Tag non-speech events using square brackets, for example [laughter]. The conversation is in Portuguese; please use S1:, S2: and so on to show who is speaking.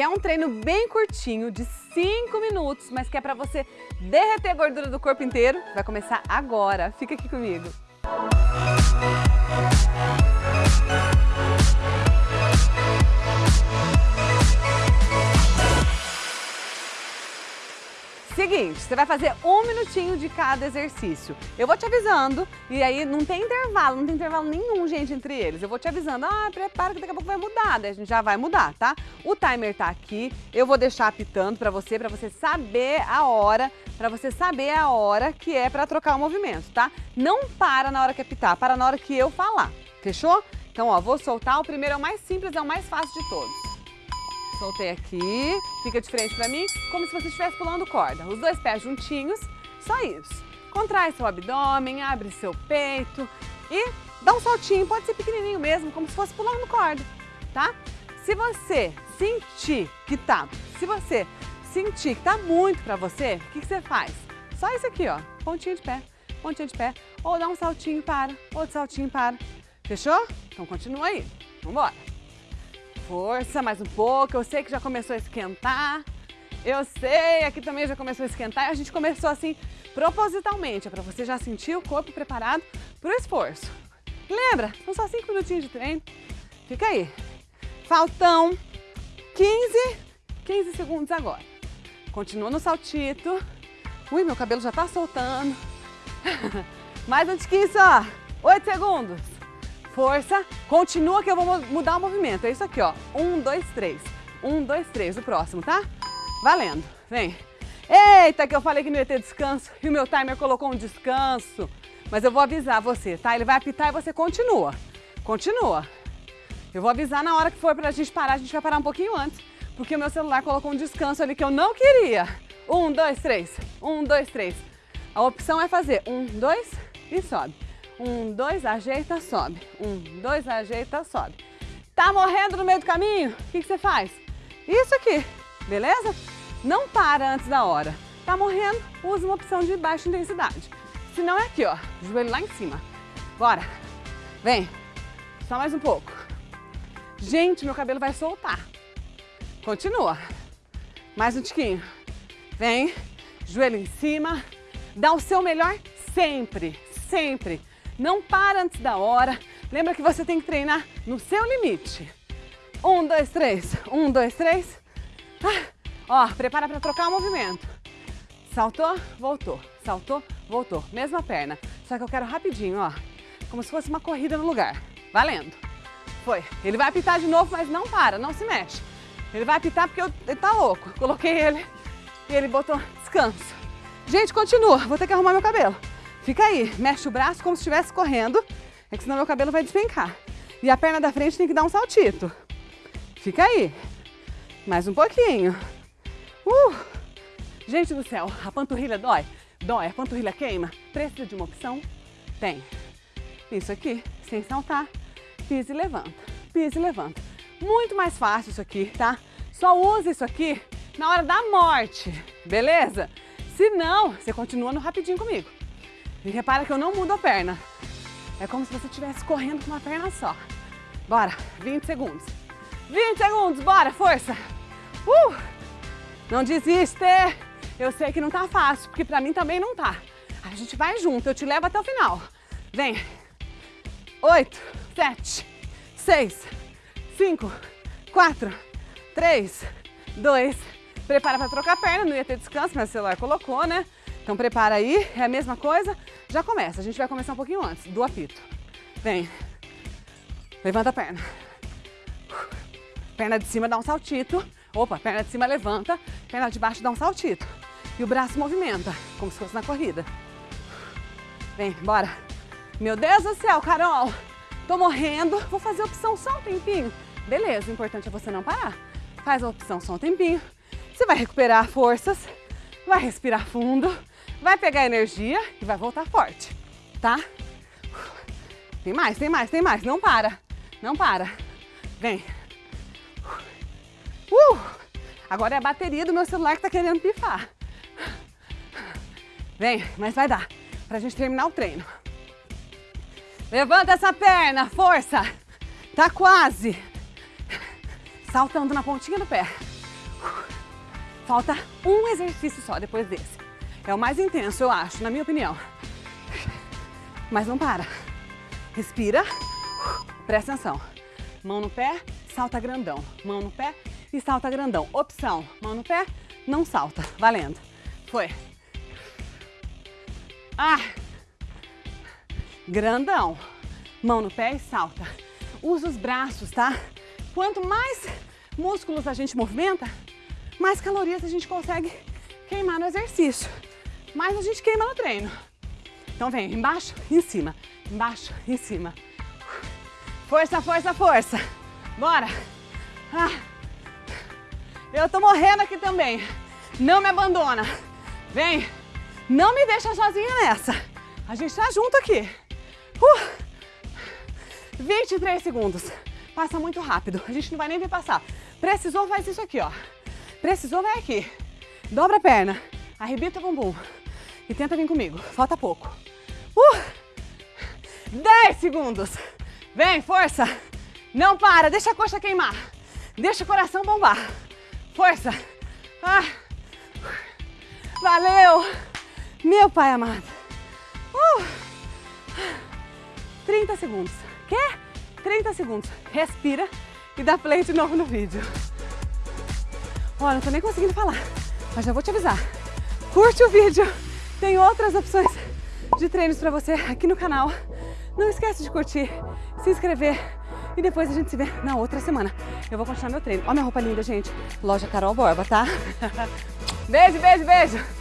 S1: que é um treino bem curtinho, de 5 minutos, mas que é para você derreter a gordura do corpo inteiro, vai começar agora. Fica aqui comigo. Seguinte, você vai fazer um minutinho de cada exercício. Eu vou te avisando e aí não tem intervalo, não tem intervalo nenhum, gente, entre eles. Eu vou te avisando, ah, prepara que daqui a pouco vai mudar, daí a gente já vai mudar, tá? O timer tá aqui, eu vou deixar apitando pra você, pra você saber a hora, pra você saber a hora que é pra trocar o movimento, tá? Não para na hora que apitar, para na hora que eu falar, fechou? Então, ó, vou soltar, o primeiro é o mais simples, é o mais fácil de todos. Soltei aqui, fica de frente pra mim, como se você estivesse pulando corda. Os dois pés juntinhos, só isso. Contrai seu abdômen, abre seu peito e dá um saltinho, pode ser pequenininho mesmo, como se fosse pulando corda, tá? Se você sentir que tá, se você sentir que tá muito pra você, o que, que você faz? Só isso aqui, ó, pontinha de pé, pontinha de pé, ou dá um saltinho para, outro saltinho para. Fechou? Então continua aí, vambora força, mais um pouco. Eu sei que já começou a esquentar. Eu sei, aqui também já começou a esquentar. A gente começou assim propositalmente, é para você já sentir o corpo preparado para o esforço. Lembra? São só 5 minutinhos de treino. Fica aí. Faltam 15, 15 segundos agora. Continua no saltito. Ui, meu cabelo já tá soltando. [laughs] Mais um tiquinho só. 8 segundos força, continua que eu vou mudar o movimento. É isso aqui, ó. Um, dois, três. Um, dois, três. O próximo, tá? Valendo. Vem. Eita, que eu falei que não ia ter descanso e o meu timer colocou um descanso. Mas eu vou avisar você, tá? Ele vai apitar e você continua. Continua. Eu vou avisar na hora que for pra gente parar, a gente vai parar um pouquinho antes, porque o meu celular colocou um descanso ali que eu não queria. Um, dois, três. Um, dois, três. A opção é fazer um, dois e sobe. Um, dois, ajeita, sobe. Um, dois, ajeita, sobe. Tá morrendo no meio do caminho? O que, que você faz? Isso aqui, beleza? Não para antes da hora. Tá morrendo? Usa uma opção de baixa intensidade. Se não é aqui, ó, joelho lá em cima. Bora. Vem. Só mais um pouco. Gente, meu cabelo vai soltar. Continua. Mais um tiquinho. Vem. Joelho em cima. Dá o seu melhor sempre, sempre. Não para antes da hora. Lembra que você tem que treinar no seu limite. Um, dois, três. Um, dois, três. Ah, ó, prepara para trocar o movimento. Saltou, voltou. Saltou, voltou. Mesma perna. Só que eu quero rapidinho, ó. Como se fosse uma corrida no lugar. Valendo. Foi. Ele vai apitar de novo, mas não para, não se mexe. Ele vai apitar porque eu, ele tá louco. Coloquei ele e ele botou descanso. Gente, continua. Vou ter que arrumar meu cabelo. Fica aí, mexe o braço como se estivesse correndo, é que senão meu cabelo vai despencar. E a perna da frente tem que dar um saltito. Fica aí. Mais um pouquinho. Uh! Gente do céu, a panturrilha dói? Dói, a panturrilha queima? Precisa de uma opção? Tem. Isso aqui, sem saltar, pisa e levanta, pisa e levanta. Muito mais fácil isso aqui, tá? Só usa isso aqui na hora da morte, beleza? Se não, você continua no rapidinho comigo. E repara que eu não mudo a perna. É como se você estivesse correndo com uma perna só. Bora, 20 segundos. 20 segundos, bora, força. Uh! Não desiste. Eu sei que não tá fácil, porque pra mim também não tá. A gente vai junto, eu te levo até o final. Vem. 8, 7, 6, 5, 4, 3, 2. Prepara pra trocar a perna, não ia ter descanso, mas o celular colocou, né? Então prepara aí, é a mesma coisa, já começa. A gente vai começar um pouquinho antes do apito. Vem. Levanta a perna. Perna de cima dá um saltito. Opa, perna de cima levanta, perna de baixo dá um saltito. E o braço movimenta, como se fosse na corrida. Vem, bora. Meu Deus do céu, Carol. Tô morrendo. Vou fazer a opção só um tempinho. Beleza, o importante é você não parar. Faz a opção só um tempinho. Você vai recuperar forças, vai respirar fundo vai pegar energia e vai voltar forte, tá? Tem mais, tem mais, tem mais. Não para, não para. Vem. Uh! Agora é a bateria do meu celular que tá querendo pifar. Vem, mas vai dar pra gente terminar o treino. Levanta essa perna, força. Tá quase. Saltando na pontinha do pé. Falta um exercício só depois desse. É o mais intenso, eu acho, na minha opinião. Mas não para. Respira. Presta atenção. Mão no pé, salta grandão. Mão no pé e salta grandão. Opção, mão no pé, não salta. Valendo. Foi. Ah! Grandão. Mão no pé e salta. Usa os braços, tá? Quanto mais músculos a gente movimenta, mais calorias a gente consegue queimar no exercício. Mais a gente queima no treino. Então vem, embaixo em cima. Embaixo em cima. Força, força, força. Bora. Ah. Eu tô morrendo aqui também. Não me abandona. Vem. Não me deixa sozinha nessa. A gente tá junto aqui. Uh. 23 segundos. Passa muito rápido. A gente não vai nem ver passar. Precisou, faz isso aqui, ó. Precisou, vai aqui. Dobra a perna. Arrebita o bumbum. E tenta vir comigo. Falta pouco. Uh. 10 segundos. Vem, força. Não para. Deixa a coxa queimar. Deixa o coração bombar. Força. Ah. Valeu. Meu pai amado. Uh. 30 segundos. Quer? 30 segundos. Respira e dá play de novo no vídeo. Olha, não tô nem conseguindo falar, mas já vou te avisar. Curte o vídeo. Tem outras opções de treinos para você aqui no canal. Não esquece de curtir, se inscrever e depois a gente se vê na outra semana. Eu vou continuar meu treino. Olha minha roupa linda, gente. Loja Carol Borba, tá? [laughs] beijo, beijo, beijo.